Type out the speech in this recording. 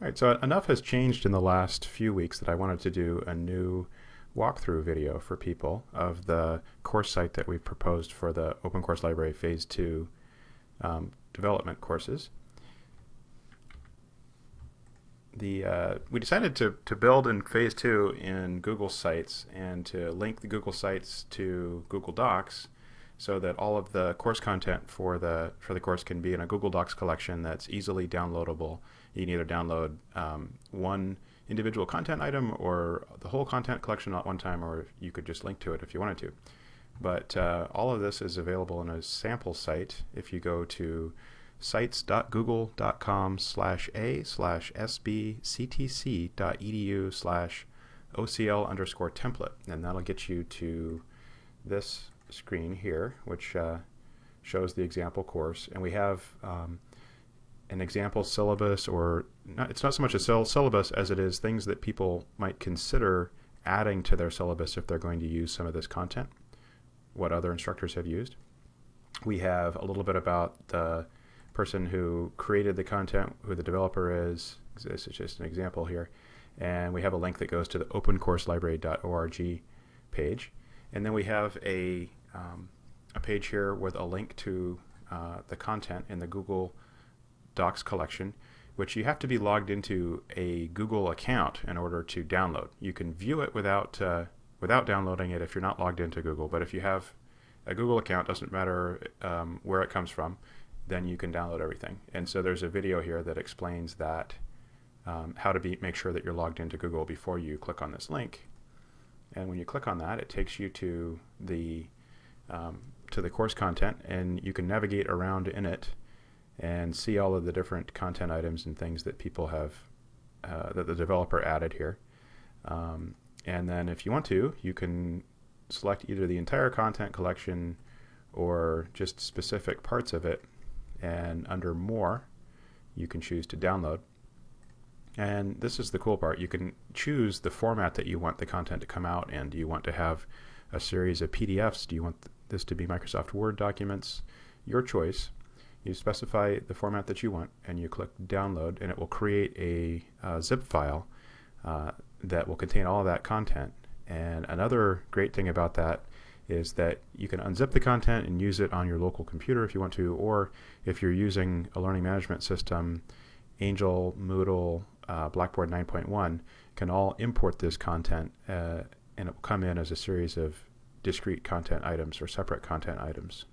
All right, so enough has changed in the last few weeks that I wanted to do a new walkthrough video for people of the course site that we've proposed for the Open Course Library Phase 2 um, development courses. The, uh, we decided to, to build in Phase 2 in Google Sites and to link the Google Sites to Google Docs so that all of the course content for the for the course can be in a Google Docs collection that's easily downloadable. You can either download um, one individual content item or the whole content collection at one time, or you could just link to it if you wanted to. But uh, all of this is available in a sample site if you go to sites.google.com slash a slash sbctc.edu slash ocl underscore template and that'll get you to this screen here, which uh, shows the example course. And we have um, an example syllabus, or not, it's not so much a syllabus as it is things that people might consider adding to their syllabus if they're going to use some of this content, what other instructors have used. We have a little bit about the person who created the content, who the developer is. This is just an example here. And we have a link that goes to the opencourselibrary.org page. And then we have a, um, a page here with a link to uh, the content in the Google Docs collection, which you have to be logged into a Google account in order to download. You can view it without, uh, without downloading it if you're not logged into Google, but if you have a Google account, doesn't matter um, where it comes from, then you can download everything. And so there's a video here that explains that um, how to be, make sure that you're logged into Google before you click on this link. And when you click on that, it takes you to the um, to the course content, and you can navigate around in it and see all of the different content items and things that people have uh, that the developer added here. Um, and then if you want to, you can select either the entire content collection or just specific parts of it. And under More, you can choose to download. And this is the cool part. You can choose the format that you want the content to come out in. Do you want to have a series of PDFs? Do you want this to be Microsoft Word documents? Your choice. You specify the format that you want and you click download and it will create a uh, zip file uh, that will contain all that content. And another great thing about that is that you can unzip the content and use it on your local computer if you want to, or if you're using a learning management system, Angel, Moodle, uh, Blackboard 9.1 can all import this content uh, and it will come in as a series of discrete content items or separate content items.